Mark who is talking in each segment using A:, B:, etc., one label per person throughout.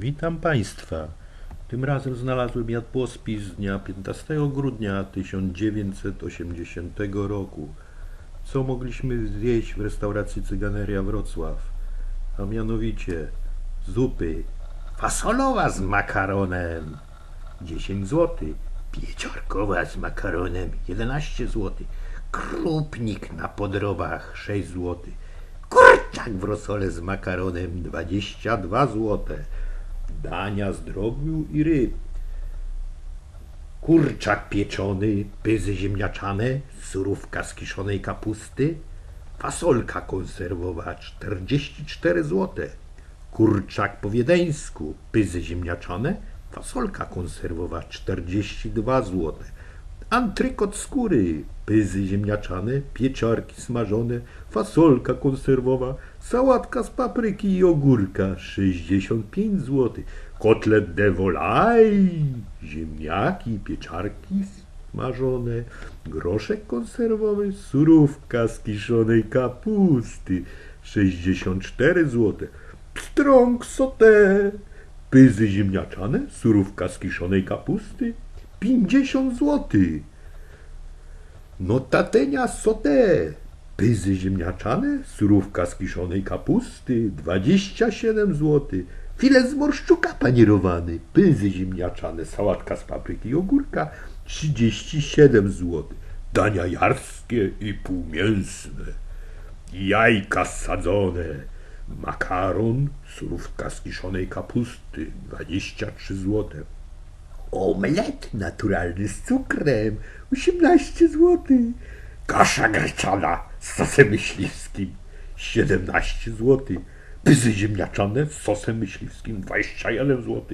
A: Witam Państwa. Tym razem znalazłem jadłospis z dnia 15 grudnia 1980 roku. Co mogliśmy zjeść w restauracji Cyganeria Wrocław? A mianowicie zupy fasolowa z makaronem 10 zł, pieczarkowa z makaronem 11 zł, krupnik na podrobach 6 zł, kurczak w rosole z makaronem 22 zł, dania z drobiu i ryb, kurczak pieczony, pyzy ziemniaczane, surówka z kiszonej kapusty, fasolka konserwowa 44 zł, kurczak po wiedeńsku, pyzy ziemniaczane, fasolka konserwowa 42 zł, antrykot skóry, pyzy ziemniaczane, pieczarki smażone, fasolka konserwowa, sałatka z papryki i ogórka 65 zł, kotlet de volaille, ziemniaki, pieczarki smażone, groszek konserwowy, surówka z kiszonej kapusty 64 zł, pstrąg sauté, pyzy ziemniaczane, surówka z kiszonej kapusty 50 zł. Notatenia sauté, pyzy ziemniaczane, surówka z kiszonej kapusty 27 zł. Filet z morszczuka panierowany, pyzy ziemniaczane, sałatka z papryki i ogórka 37 zł. Dania jarskie i półmięsne, jajka sadzone, makaron, surówka z kiszonej kapusty 23 zł. Omlet naturalny z cukrem 18 zł. Kasza gryczana z sosem myśliwskim 17 zł. Pyzy ziemniaczane z sosem myśliwskim 21 zł.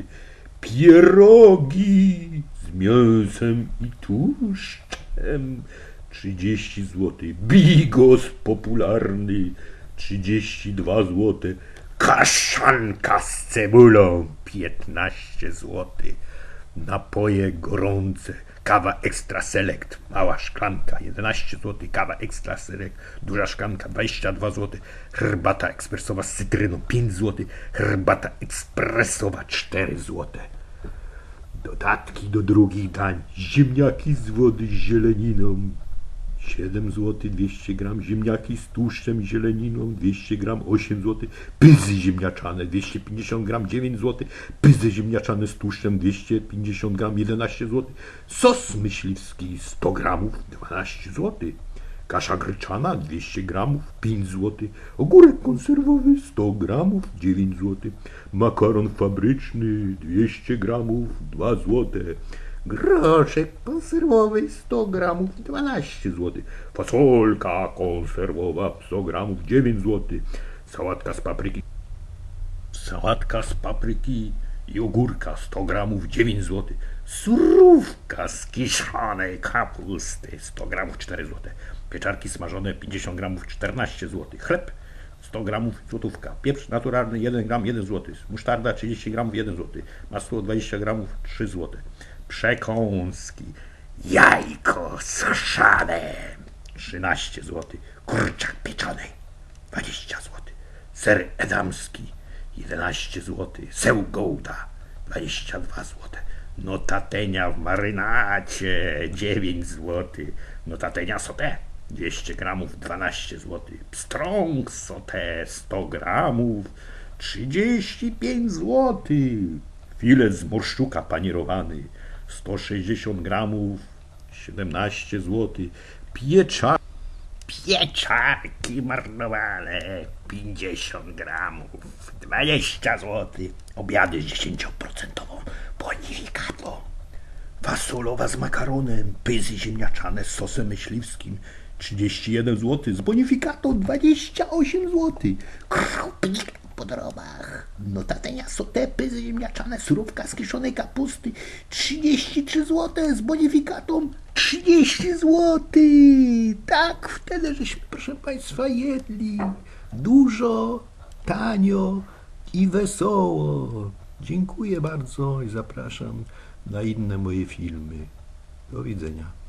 A: Pierogi z mięsem i tłuszczem 30 zł. Bigos popularny 32 zł. Kaszanka z cebulą 15 zł. Napoje gorące. Kawa Extra Select, mała szklanka 11 zł, kawa Extra Select, duża szklanka 22 zł, herbata ekspresowa z cytryną 5 zł, herbata ekspresowa 4 zł. Dodatki do drugich dań, ziemniaki z wody z zieleniną 7 zł 200 gram, ziemniaki z tłuszczem i zieleniną 200 gram 8 zł, pyzy ziemniaczane 250 gram 9 zł, pyzy ziemniaczane z tłuszczem 250 gram 11 zł, sos myśliwski 100 gramów 12 zł, kasza gryczana 200 gramów 5 zł, ogórek konserwowy 100 gramów 9 zł, makaron fabryczny 200 gramów 2 zł, groszek konserwowy 100 gramów 12 zł, fasolka konserwowa 100 gramów 9 zł, sałatka z papryki, sałatka z papryki i ogórka 100 gramów 9 zł, surówka z kiszonej kapusty 100 gramów 4 zł, pieczarki smażone 50 gramów 14 zł, chleb 100 gramów złotówka, pieprz naturalny 1 gram 1 zł, musztarda 30 gramów 1 zł, masło 20 gramów 3 zł, przekąski, jajko suszane 13 zł, kurczak pieczony. 20 zł, ser edamski 11 zł, seł gołda. 22 zł, notatenia w marynacie. 9 zł, notatenia sauté 200 gramów 12 zł, pstrąg sauté 100 gramów 35 zł, filet z morszczuka panierowany 160 gramów 17 zł, pieczar pieczarki marnowane 50 gramów 20 zł, obiady z 10% bonifikatą, fasolowa z makaronem, pyzy ziemniaczane z sosem myśliwskim 31 zł, z bonifikatą 28 zł, krupnik po drobach, notatenia pyzy ziemniaczane, surówka z kiszonej kapusty 33 zł, z bonifikatą 30 zł. Tak, wtedy żeśmy, proszę Państwa, jedli dużo, tanio i wesoło. Dziękuję bardzo i zapraszam na inne moje filmy. Do widzenia.